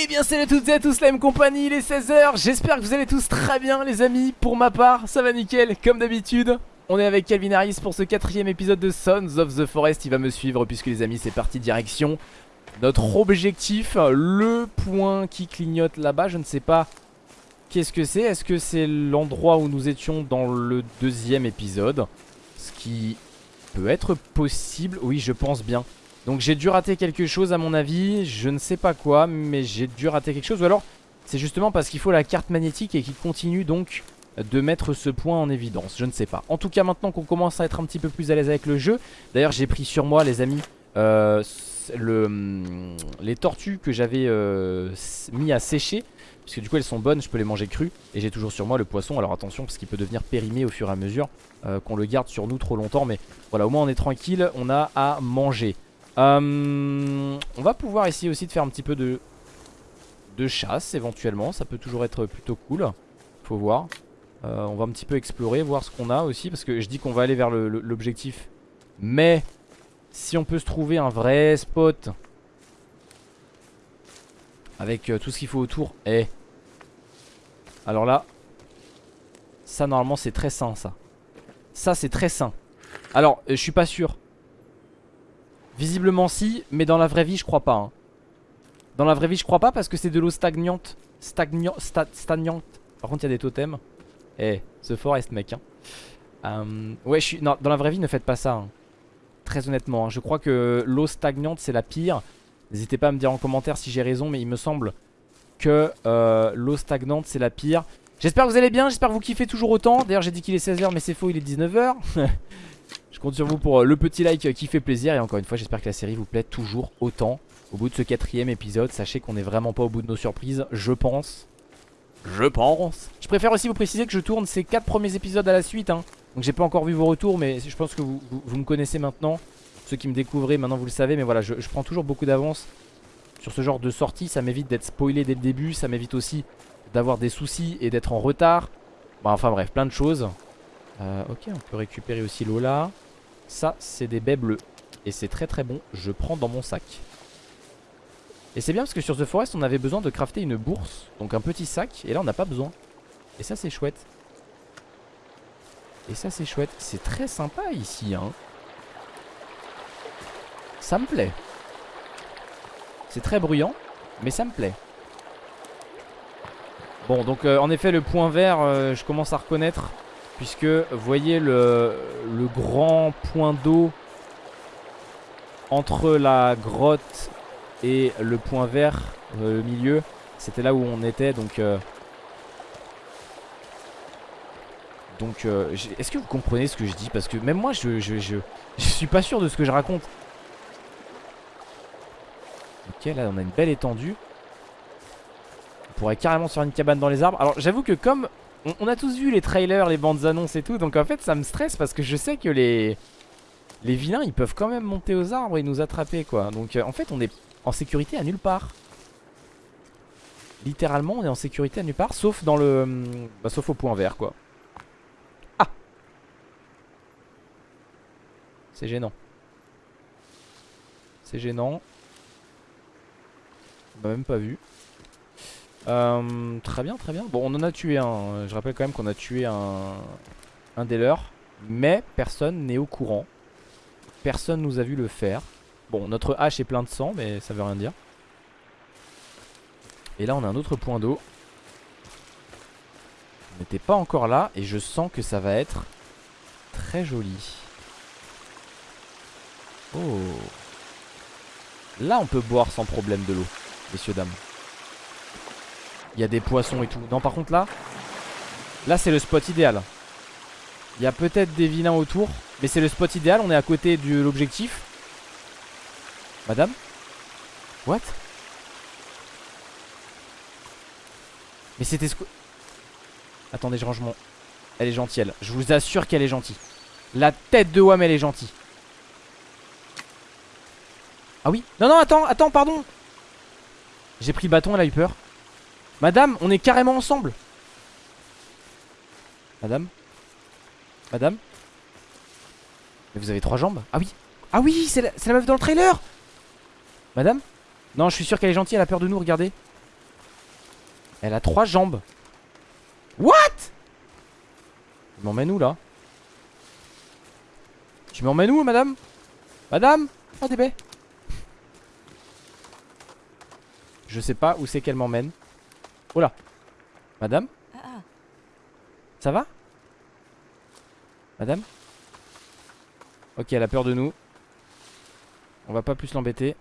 Eh bien salut à toutes et à tous la même compagnie, il est 16h J'espère que vous allez tous très bien les amis. Pour ma part, ça va nickel, comme d'habitude On est avec Calvin Harris pour ce quatrième épisode de Sons of the Forest. Il va me suivre puisque les amis c'est parti direction Notre objectif, le point qui clignote là-bas Je ne sais pas qu'est-ce que c'est. Est-ce que c'est l'endroit où nous étions dans le deuxième épisode? Ce qui peut être possible, oui je pense bien donc j'ai dû rater quelque chose à mon avis. Je ne sais pas quoi mais j'ai dû rater quelque chose. Ou alors c'est justement parce qu'il faut la carte magnétique Et qu'il continue donc de mettre ce point en évidence. Je ne sais pas. En tout cas maintenant qu'on commence à être un petit peu plus à l'aise avec le jeu D'ailleurs j'ai pris sur moi les amis euh, hum, Les tortues que j'avais euh, mis à sécher. Parce que du coup elles sont bonnes, je peux les manger crues. Et j'ai toujours sur moi le poisson, alors attention parce qu'il peut devenir périmé au fur et à mesure euh, Qu'on le garde sur nous trop longtemps. Mais voilà au moins on est tranquille, on a à manger euh, on va pouvoir essayer aussi de faire un petit peu de, de chasse éventuellement. Ça peut toujours être plutôt cool. Faut voir. Euh, on va un petit peu explorer, voir ce qu'on a aussi. Parce que je dis qu'on va aller vers l'objectif. Mais si on peut se trouver un vrai spot avec euh, tout ce qu'il faut autour. Eh. Alors là, ça normalement c'est très sain ça. Ça c'est très sain. Alors je suis pas sûr. Visiblement si, mais dans la vraie vie je crois pas hein. Dans la vraie vie je crois pas parce que c'est de l'eau stagnante Stagnante Stagnante Par contre il y a des totems Eh, ce forest mec hein. Euh, ouais je suis... Non, dans la vraie vie ne faites pas ça hein. Très honnêtement, hein. je crois que l'eau stagnante c'est la pire N'hésitez pas à me dire en commentaire si j'ai raison Mais il me semble que euh, l'eau stagnante c'est la pire J'espère que vous allez bien, j'espère que vous kiffez toujours autant D'ailleurs j'ai dit qu'il est 16h mais c'est faux, il est 19h Je compte sur vous pour euh, le petit like qui fait plaisir. Et encore une fois j'espère que la série vous plaît toujours autant. Au bout de ce quatrième épisode Sachez qu'on est vraiment pas au bout de nos surprises Je pense. Je pense. Je préfère aussi vous préciser que je tourne ces 4 premiers épisodes à la suite hein. Donc j'ai pas encore vu vos retours Mais je pense que vous, me connaissez maintenant. Ceux qui me découvrez maintenant vous le savez Mais voilà je, prends toujours beaucoup d'avance Sur ce genre de sortie. Ça m'évite d'être spoilé dès le début. Ça m'évite aussi d'avoir des soucis et d'être en retard. Bon enfin bref plein de choses. Euh, ok, on peut récupérer aussi l'eau là. Ça, c'est des baies bleues. Et c'est très très bon. Je prends dans mon sac. Et c'est bien parce que sur The Forest, on avait besoin de crafter une bourse. Donc un petit sac. Et là, on n'a pas besoin. Et ça, c'est chouette. Et ça, c'est chouette. C'est très sympa ici. Hein. Ça me plaît. C'est très bruyant. Mais ça me plaît. Bon, donc euh, en effet, le point vert, euh, je commence à reconnaître Puisque vous voyez le, grand point d'eau entre la grotte et le point vert euh, au milieu. C'était là où on était donc... Euh, donc euh, est-ce que vous comprenez ce que je dis? Parce que même moi je, suis pas sûr de ce que je raconte. Ok là on a une belle étendue. On pourrait carrément faire une cabane dans les arbres. Alors j'avoue que comme on, a tous vu les trailers, les bandes annonces et tout Donc en fait ça me stresse parce que je sais que les Les vilains ils peuvent quand même monter aux arbres et nous attraper quoi. Donc euh, en fait on est en sécurité à nulle part. Littéralement on est en sécurité à nulle part Sauf dans le... Hum, bah, sauf au point vert quoi. Ah! C'est gênant. C'est gênant. On m'a même pas vu euh, très bien, très bien. Bon, on en a tué un. Je rappelle quand même qu'on a tué un, un des leurs. Mais personne n'est au courant. Personne nous a vu le faire. Bon, notre hache est plein de sang, mais ça veut rien dire. Et là, on a un autre point d'eau. On n'était pas encore là. Et je sens que ça va être très joli. Oh. Là, on peut boire sans problème de l'eau, messieurs, dames. Il y a des poissons et tout. Non, par contre, là, là, c'est le spot idéal. Il y a peut-être des vilains autour, mais c'est le spot idéal. On est à côté de l'objectif. Madame? What? Mais c'était ce. Attendez, je range mon... Elle est gentille, elle. Je vous assure qu'elle est gentille. La tête de Wam, elle est gentille. Ah oui? Non, non, attends, attends, pardon J'ai pris bâton, elle a eu peur. Madame, on est carrément ensemble. Madame Madame Mais vous avez trois jambes Ah oui Ah oui, c'est la, meuf dans le trailer Madame Non, je suis sûr qu'elle est gentille, elle a peur de nous, regardez. Elle a trois jambes. What? Tu m'emmènes où là? Tu m'emmènes où madame? Madame? Oh des baies Je sais pas où c'est qu'elle m'emmène. Oh là Madame Ah, ah. Ça va? Madame? Ok, elle a peur de nous. On va pas plus l'embêter.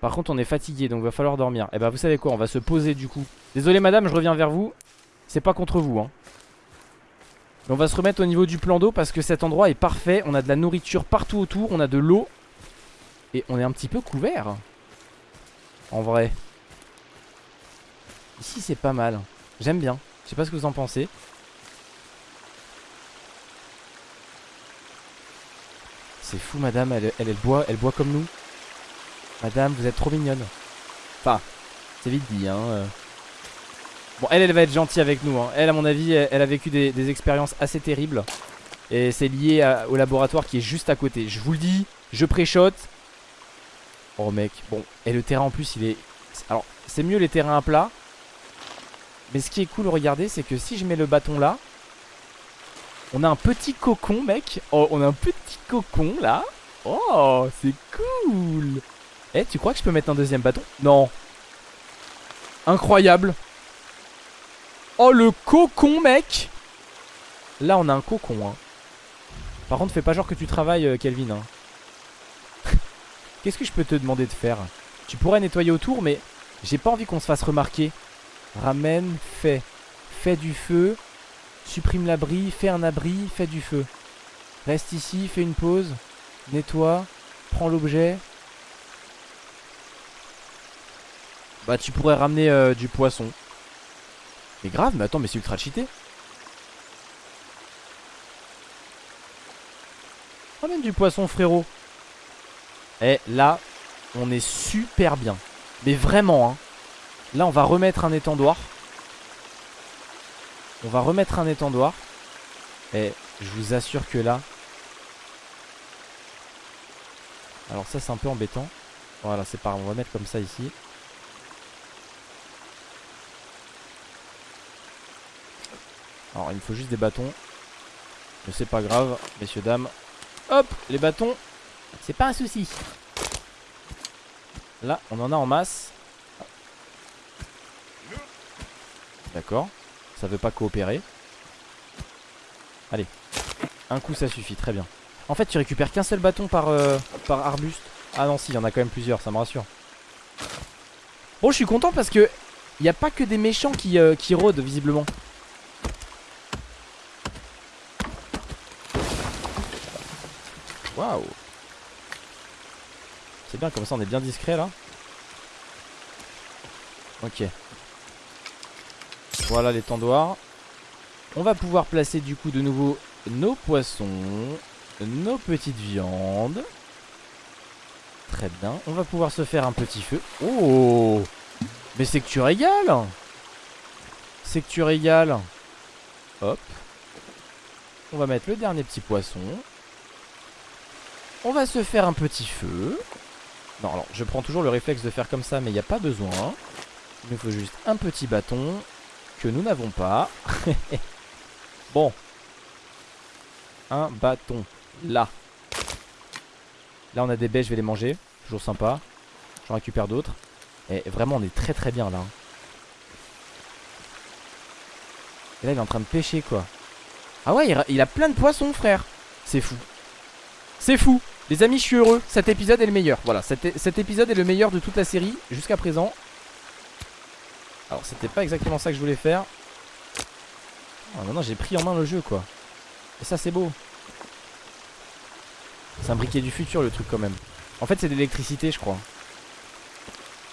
Par contre, on est fatigué, donc va falloir dormir. Et bah, vous savez quoi On va se poser du coup. Désolé, madame, je reviens vers vous. C'est pas contre vous, hein. Mais on va se remettre au niveau du plan d'eau parce que cet endroit est parfait. On a de la nourriture partout autour, on a de l'eau. Et on est un petit peu couvert. En vrai. Ici, c'est pas mal. J'aime bien. Je sais pas ce que vous en pensez. C'est fou, madame. Elle, boit, elle boit comme nous. Madame, vous êtes trop mignonne. Enfin, c'est vite dit, hein. euh. Bon, elle, elle va être gentille avec nous. Hein. Elle, à mon avis, elle, a vécu des, expériences assez terribles. Et c'est lié au laboratoire qui est juste à côté. Je vous le dis, je préchote. Oh, mec. Bon, et le terrain en plus, il est. Alors, c'est mieux les terrains à plat. Mais ce qui est cool, regardez, c'est que si je mets le bâton là, on a un petit cocon, mec. Oh, on a un petit cocon là. Oh, c'est cool. Eh, tu crois que je peux mettre un deuxième bâton? Non. Incroyable. Oh, le cocon, mec. Là, on a un cocon. Hein. Par contre, fais pas genre que tu travailles, euh, Kelvin. hein. Qu'est-ce que je peux te demander de faire? Tu pourrais nettoyer autour, mais j'ai pas envie qu'on se fasse remarquer. Ramène, fais. Fais du feu. Supprime l'abri, fais un abri, fais du feu. Reste ici, fais une pause. Nettoie. Prends l'objet. Bah tu pourrais ramener euh, du poisson. Mais grave, mais attends, mais c'est ultra cheaté. Ramène du poisson frérot. Et là, on est super bien. Mais vraiment, hein. Là, on va remettre un étendoir. On va remettre un étendoir. Et je vous assure que là... Alors ça, c'est un peu embêtant. Voilà, c'est pas grave. On va mettre comme ça ici. Alors, il me faut juste des bâtons. Mais c'est pas grave, messieurs, dames. Hop, les bâtons. C'est pas un souci. Là, on en a en masse. D'accord. Ça veut pas coopérer. Allez. Un coup, ça suffit. Très bien. En fait, tu récupères qu'un seul bâton par, euh, par arbuste. Ah non, si, il y en a quand même plusieurs. Ça me rassure. Bon, je suis content parce que il a pas que des méchants qui, euh, qui rôdent, visiblement. Waouh. C'est bien, comme ça on est bien discret là. Ok. Voilà l'étendoir. On va pouvoir placer du coup de nouveau nos poissons, nos petites viandes. Très bien. On va pouvoir se faire un petit feu. Oh Mais c'est que tu régales C'est que tu régales. Hop. On va mettre le dernier petit poisson. On va se faire un petit feu. Non, alors je prends toujours le réflexe de faire comme ça, mais il n'y a pas besoin. Il nous faut juste un petit bâton que nous n'avons pas. bon. Un bâton. Là. Là, on a des baies, je vais les manger. Toujours sympa. J'en récupère d'autres. Et vraiment, on est très très bien là. hein. Et là, il est en train de pêcher quoi. Ah ouais, il a, plein de poissons, frère. C'est fou. C'est fou. Les amis, je suis heureux. Cet épisode est le meilleur. Voilà, cet épisode est le meilleur de toute la série jusqu'à présent. Alors, c'était pas exactement ça que je voulais faire. Non, non, j'ai pris en main le jeu, quoi. Et ça, c'est beau. C'est un briquet du futur, le truc, quand même. En fait, c'est de l'électricité, je crois.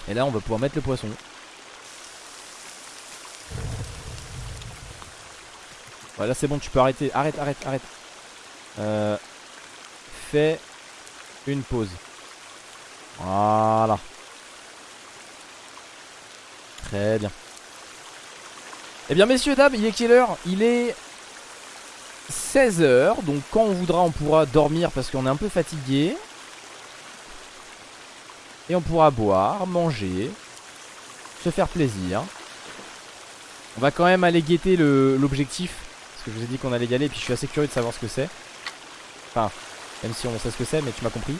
Et là, on va pouvoir mettre le poisson. Voilà, c'est bon, tu peux arrêter. Arrête, arrête, arrête. Euh, fais une pause. Voilà. Très bien. Eh bien, messieurs, dames, il est quelle heure? Il est 16h. Donc, quand on voudra, on pourra dormir parce qu'on est un peu fatigué. Et on pourra boire, manger, se faire plaisir. On va quand même aller guetter l'objectif. Parce que je vous ai dit qu'on allait y aller. Et puis je suis assez curieux de savoir ce que c'est. Enfin, même si on sait ce que c'est, mais tu m'as compris.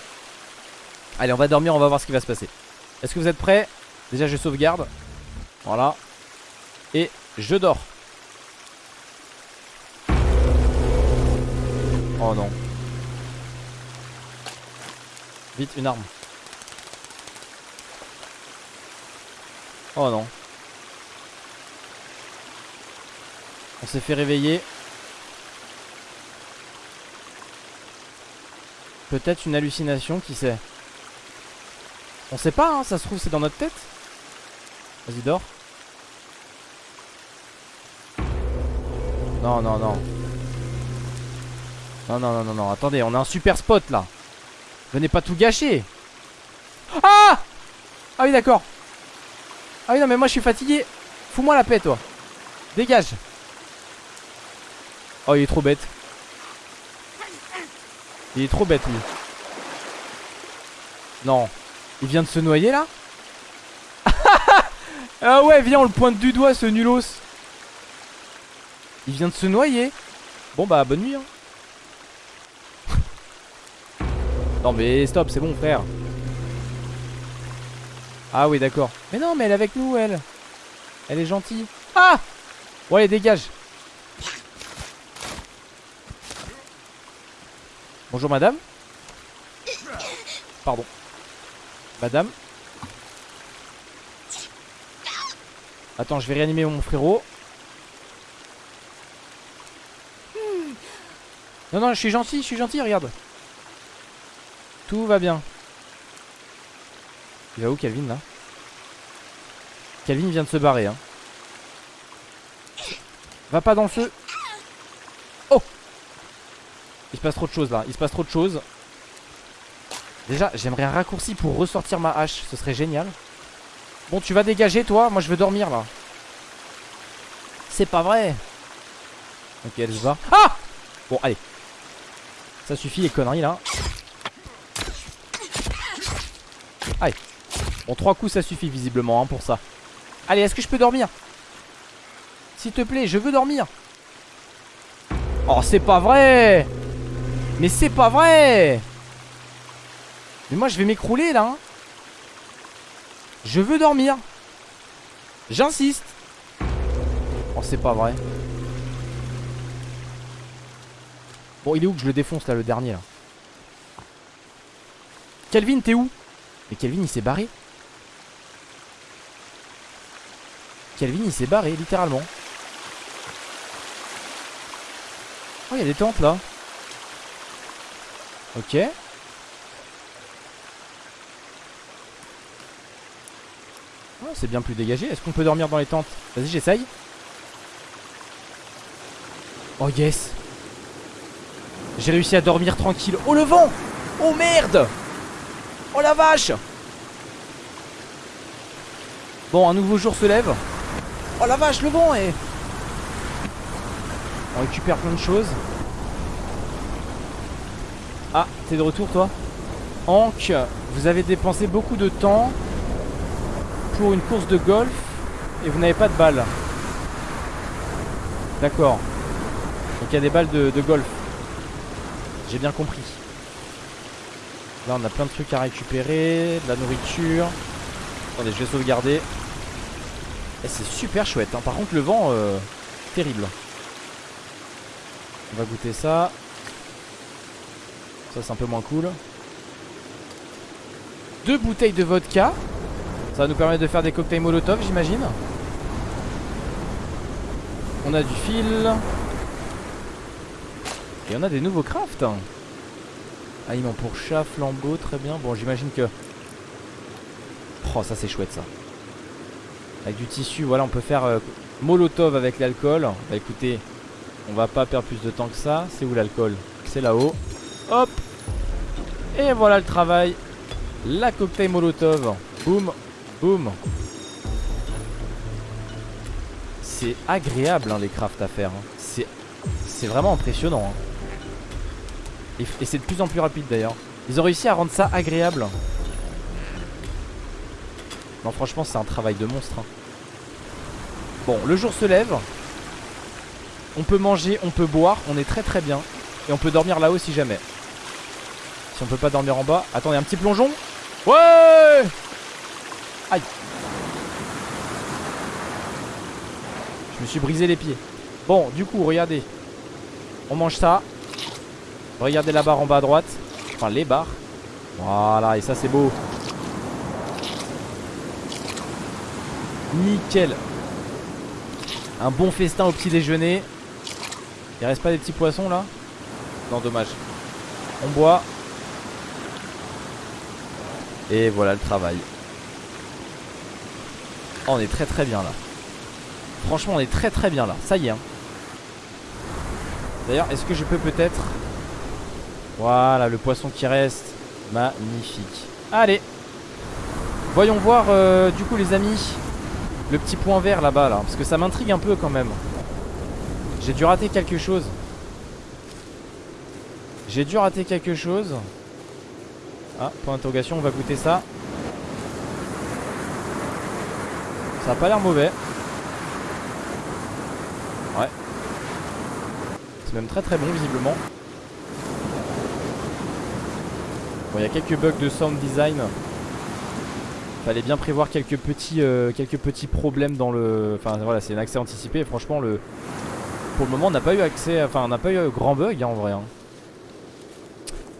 Allez, on va dormir, on va voir ce qui va se passer. Est-ce que vous êtes prêts? Déjà, je sauvegarde. Voilà. Et je dors. Oh non. Vite, une arme. Oh non. On s'est fait réveiller. Peut-être une hallucination, qui sait? On sait pas, hein, ça se trouve c'est dans notre tête. Vas-y, dors. Non, non, non. Non, non, non, non, non. Attendez, on a un super spot là. Venez pas tout gâcher. Ah Ah oui, d'accord. Ah oui, non, mais moi je suis fatigué. Fous-moi la paix, toi. Dégage. Oh, il est trop bête. Il est trop bête, lui. Non. Il vient de se noyer, là? Ah ouais, viens, on le pointe du doigt, ce nulos. Il vient de se noyer. Bon, bah, bonne nuit, hein. non, mais stop, c'est bon, frère. Ah oui, d'accord. Mais non, mais elle est avec nous, elle. Elle est gentille. Ah Ouais, dégage. Bonjour, madame. Pardon. Madame. Attends, je vais réanimer mon frérot. Non, non, je suis gentil, je suis gentil, regarde. Tout va bien. Il va où Calvin là? Calvin vient de se barrer hein. Va pas dans le feu. Oh! Il se passe trop de choses là. Il se passe trop de choses. Déjà j'aimerais un raccourci pour ressortir ma hache. Ce serait génial. Bon tu vas dégager toi. Moi je veux dormir là. C'est pas vrai. Ok elle se va Ah! Bon allez Ça suffit les conneries là Allez Bon, trois coups, ça suffit visiblement hein, pour ça. Allez, est-ce que je peux dormir? S'il te plaît, je veux dormir. Oh, c'est pas vrai Mais c'est pas vrai Mais moi, je vais m'écrouler, là. Hein. Je veux dormir. J'insiste. Oh, c'est pas vrai. Bon, il est où que je le défonce, là, le dernier, là Calvin, t'es où Mais Calvin, il s'est barré Calvin il s'est barré littéralement. Oh il y a des tentes là. Ok. Oh, c'est bien plus dégagé. Est-ce qu'on peut dormir dans les tentes? Vas-y j'essaye. Oh yes. J'ai réussi à dormir tranquille. Oh le vent Oh merde Oh la vache Bon un nouveau jour se lève Oh la vache, le vent est... On récupère plein de choses. Ah, t'es de retour toi? Hank, vous avez dépensé beaucoup de temps pour une course de golf et vous n'avez pas de balles. D'accord. Donc il y a des balles de, de golf. J'ai bien compris. Là on a plein de trucs à récupérer, de la nourriture. Attendez, je vais sauvegarder. Eh, c'est super chouette. Hein. Par contre, le vent, euh, terrible. On va goûter ça. Ça, c'est un peu moins cool. Deux bouteilles de vodka. Ça va nous permettre de faire des cocktails molotov, j'imagine. On a du fil. Et on a des nouveaux crafts. Aliment pour chat, flambeau, très bien. Bon, j'imagine que... Oh, ça c'est chouette ça. Avec du tissu, voilà, on peut faire euh, molotov avec l'alcool. Bah écoutez, on va pas perdre plus de temps que ça. C'est où l'alcool? C'est là-haut. Hop Et voilà le travail. La cocktail molotov. Boum, boum. C'est agréable hein, les crafts à faire. Hein. C'est vraiment impressionnant. Hein. Et, c'est de plus en plus rapide d'ailleurs. Ils ont réussi à rendre ça agréable. Non franchement c'est un travail de monstre hein. Bon, le jour se lève. On peut manger, on peut boire, on est très très bien. Et on peut dormir là-haut si jamais. Si on peut pas dormir en bas. Attendez, un petit plongeon Ouais Aïe Je me suis brisé les pieds. Bon, du coup, regardez. On mange ça. Regardez la barre en bas à droite. Enfin, les barres. Voilà, et ça c'est beau. Nickel. Un bon festin au petit déjeuner. Il reste pas des petits poissons là? Non, dommage. On boit. Et voilà le travail. Oh, on est très très bien là. Franchement, on est très très bien là. Ça y est. Hein. D'ailleurs, est-ce que je peux peut-être... Voilà, le poisson qui reste. Magnifique. Allez. Voyons voir, euh, du coup, les amis, le petit point vert là-bas, là. Parce que ça m'intrigue un peu quand même. J'ai dû rater quelque chose. J'ai dû rater quelque chose. Ah, point d'interrogation, on va goûter ça. Ça a pas l'air mauvais. Ouais. C'est même très très bon visiblement. Bon, il y a quelques bugs de sound design. Fallait bien prévoir quelques petits, euh, quelques petits problèmes dans le... Enfin voilà, c'est un accès anticipé franchement le... Pour le moment on n'a pas eu accès... Enfin on n'a pas eu grand bug hein, en vrai. Hein.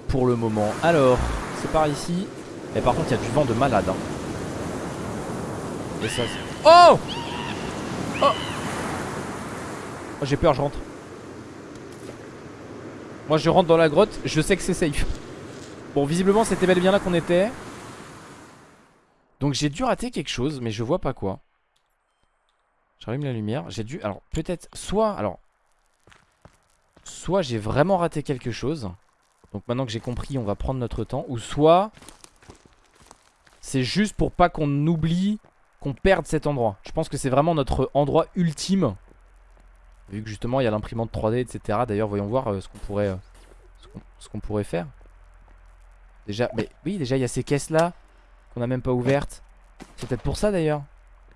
Pour le moment. Alors, c'est par ici. Et par contre il y a du vent de malade. Hein. Et ça... Oh Oh, oh J'ai peur, je rentre. Moi je rentre dans la grotte, je sais que c'est safe. Bon, visiblement, c'était bel et bien là qu'on était. Donc j'ai dû rater quelque chose, mais je vois pas quoi. J'allume la lumière. J'ai dû... Alors, peut-être... Soit... Alors... Soit j'ai vraiment raté quelque chose. Donc maintenant que j'ai compris, on va prendre notre temps. Ou soit... C'est juste pour pas qu'on oublie qu'on perde cet endroit. Je pense que c'est vraiment notre endroit ultime. Vu que justement il y a l'imprimante 3D, etc. D'ailleurs, voyons voir euh, ce qu'on pourrait, euh, ce qu'on pourrait faire. Déjà, mais oui, déjà il y a ces caisses là qu'on a même pas ouvertes. C'est peut-être pour ça d'ailleurs.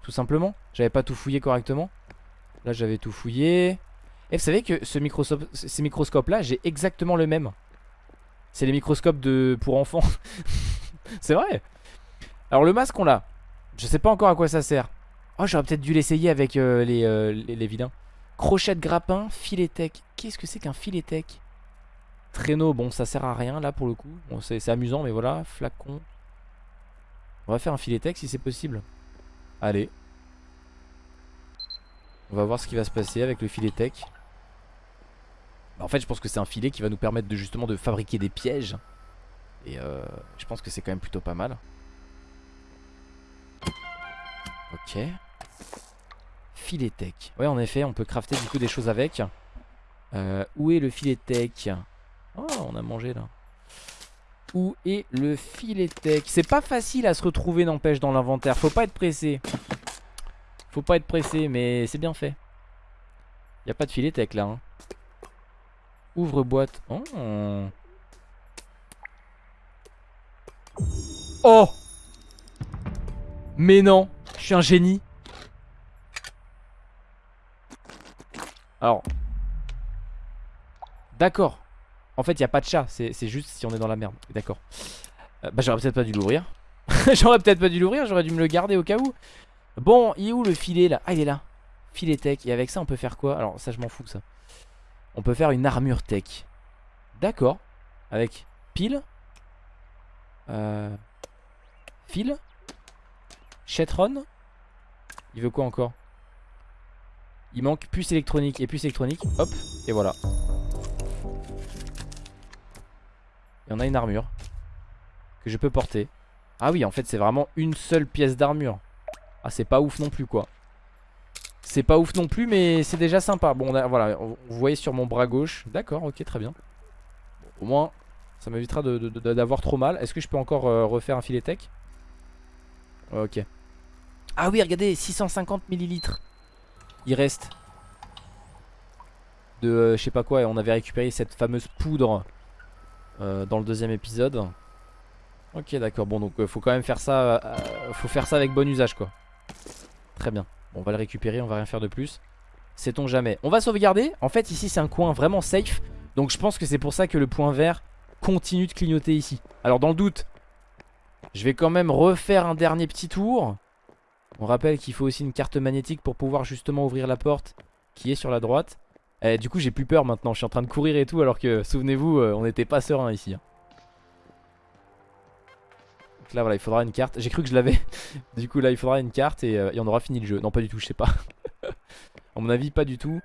Tout simplement. J'avais pas tout fouillé correctement. Là j'avais tout fouillé. Et vous savez que ces microscopes là, j'ai exactement le même. C'est les microscopes de pour enfants. C'est vrai. Alors le masque on l'a. Je sais pas encore à quoi ça sert. Oh j'aurais peut-être dû l'essayer avec euh, les, euh, les, les, vilains. Crochet de grappin, filet tech. Qu'est-ce que c'est qu'un filet tech? Traîneau, bon ça sert à rien là pour le coup. Bon c'est amusant mais voilà, flacon. On va faire un filet tech si c'est possible. Allez. On va voir ce qui va se passer avec le filet tech. Bah, En fait je pense que c'est un filet qui va nous permettre de justement de fabriquer des pièges. Et euh, je pense que c'est quand même plutôt pas mal. Ok. Filet tech. Ouais en effet on peut crafter du coup des choses avec. Euh, Où est le filet tech? Oh, on a mangé là. Où est le filet tech? C'est pas facile à se retrouver, n'empêche, dans l'inventaire. Faut pas être pressé. Faut pas être pressé, mais c'est bien fait. Y a pas de filet tech là. Hein. Ouvre boîte. Oh. Oh Mais non, je suis un génie. Alors. D'accord. En fait, il n'y a pas de chat. C'est juste si on est dans la merde. D'accord. Euh, bah, j'aurais peut-être pas dû l'ouvrir. j'aurais peut-être pas dû l'ouvrir. J'aurais dû me le garder au cas où. Bon, il est où le filet là? Ah, il est là. Filet tech. Et avec ça, on peut faire quoi? Alors, ça, je m'en fous, ça. On peut faire une armure tech. D'accord. Avec pile. Euh... Fil. Chetron. Il veut quoi encore? Il manque puce électronique et puce électronique. Hop. Et voilà. Et on a une armure que je peux porter. Ah oui, en fait, c'est vraiment une seule pièce d'armure. Ah, c'est pas ouf non plus, quoi. C'est pas ouf non plus, mais c'est déjà sympa. Bon, voilà, vous voyez sur mon bras gauche. D'accord, ok, très bien. au moins, ça m'évitera d'avoir trop mal. Est-ce que je peux encore euh, refaire un filet tech? Ok. Ah oui, regardez, 650 millilitres. Il reste. De euh, je sais pas quoi, et on avait récupéré cette fameuse poudre euh, dans le deuxième épisode. Ok d'accord bon donc euh, faut quand même faire ça euh, Faut faire ça avec bon usage quoi Très bien On va le récupérer, on va rien faire de plus. Sait-on jamais. On va sauvegarder. En fait, ici, c'est un coin vraiment safe. Donc, je pense que c'est pour ça que le point vert continue de clignoter ici. Alors, dans le doute, je vais quand même refaire un dernier petit tour. On rappelle qu'il faut aussi une carte magnétique pour pouvoir justement ouvrir la porte qui est sur la droite. Et du coup, j'ai plus peur maintenant. Je suis en train de courir et tout, alors que, souvenez-vous, euh, on n'était pas serein ici. hein. Donc là, voilà, il faudra une carte. J'ai cru que je l'avais. du coup, là, il faudra une carte et, euh, et on aura fini le jeu. Non, pas du tout, je sais pas. à mon avis, pas du tout.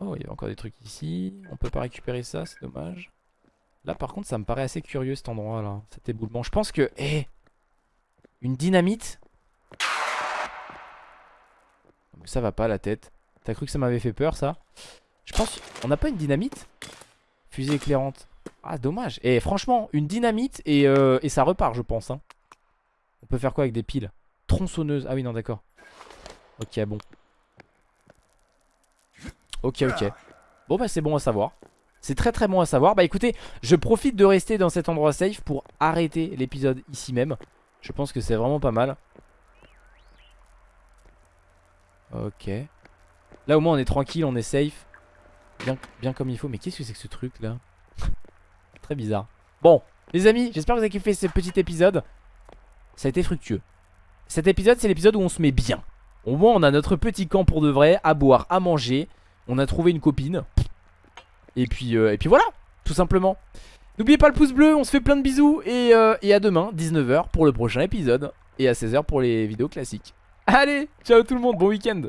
Oh, il y a encore des trucs ici. On peut pas récupérer ça, c'est dommage. Là, par contre, ça me paraît assez curieux cet endroit là. Cet éboulement. Je pense que. Eh Une dynamite? Ça va pas la tête. T'as cru que ça m'avait fait peur ça? Je pense. On n'a pas une dynamite? Fusée éclairante. Ah, dommage. Et franchement, une dynamite et, euh, et ça repart, je pense. hein. On peut faire quoi avec des piles? Tronçonneuse. Ah oui, non, d'accord. Ok, bon. Ok, ok. Bon, bah, c'est bon à savoir. C'est très très bon à savoir. Bah écoutez, je profite de rester dans cet endroit safe pour arrêter l'épisode ici même. Je pense que c'est vraiment pas mal. Ok. Là au moins on est tranquille, on est safe. Bien, bien comme il faut. Mais qu'est-ce que c'est que ce truc là Très bizarre. Bon, les amis, j'espère que vous avez kiffé ce petit épisode. Ça a été fructueux. Cet épisode, c'est l'épisode où on se met bien. Au moins, on a notre petit camp pour de vrai, à boire, à manger. On a trouvé une copine. Et puis, euh, et puis voilà, tout simplement. N'oubliez pas le pouce bleu, on se fait plein de bisous. Et, euh, et à demain, 19h pour le prochain épisode. Et à 16h pour les vidéos classiques. Allez, ciao tout le monde, bon week-end